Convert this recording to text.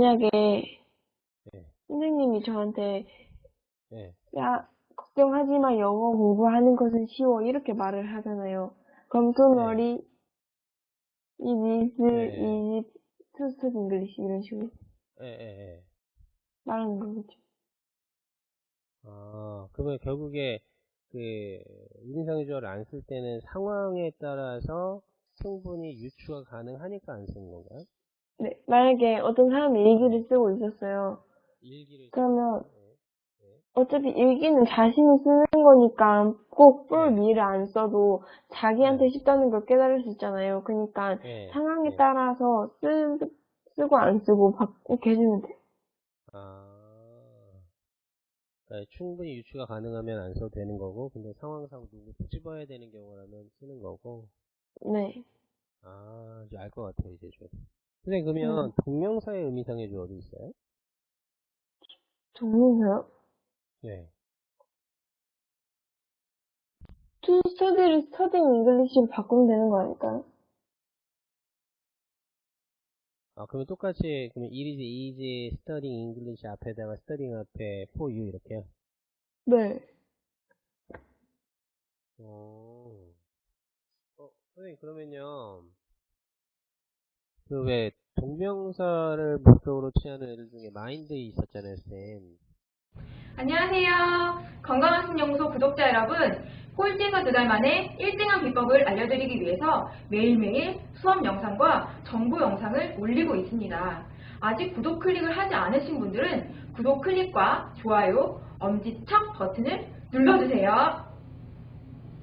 만약에 네. 선생님이 저한테 네. 야 걱정하지 마 영어 공부하는 것은 쉬워 이렇게 말을 하잖아요. 그럼 네. worry it is 네. easy to speak English 이런 식으로 예, 예, 예. 말하는 거겠죠. 아, 그러면 결국에 그 인상조를 안 쓸 때는 상황에 따라서 충분히 유추가 가능하니까 안 쓰는 건가요? 네, 만약에 어떤 사람이 일기를 쓰고 있었어요. 일기를 그러면 네. 어차피 일기는 자신이 쓰는 거니까 꼭뿔 네. 미를 안 써도 자기한테 쉽다는 걸 깨달을 수 있잖아요. 그러니까 네. 상황에 네. 따라서 쓰, 쓰고 안 쓰고 바꾸게 해주면 돼요. 아, 그러니까 충분히 유추가 가능하면 안 써도 되는 거고, 근데 상황상 누구 찝어야 되는 경우라면 쓰는 거고, 네. 아, 이제 알 것 같아요, 이제 좀. 선생님, 그러면 동명사의 의미상의 조 어디 있어요? 동명사요? 네. to study를 studying English로 바꾸면 되는 거 아닐까요? 아, 그러면 똑같이, 그러면 it is easy studying English 앞에다가 studying 앞에 for you 이렇게요? 네. 어, 어, 선생님, 그러면요. 그 왜, 동명사를 목적으로 취하는 애들 중에 마인드 있었잖아요, 쌤. 안녕하세요. 건강학습연구소 구독자 여러분. 꼴찌에서 두 달 만에 1등한 비법을 알려드리기 위해서 매일매일 수업 영상과 정보 영상을 올리고 있습니다. 아직 구독 클릭을 하지 않으신 분들은 구독 클릭과 좋아요, 엄지척 버튼을 눌러주세요.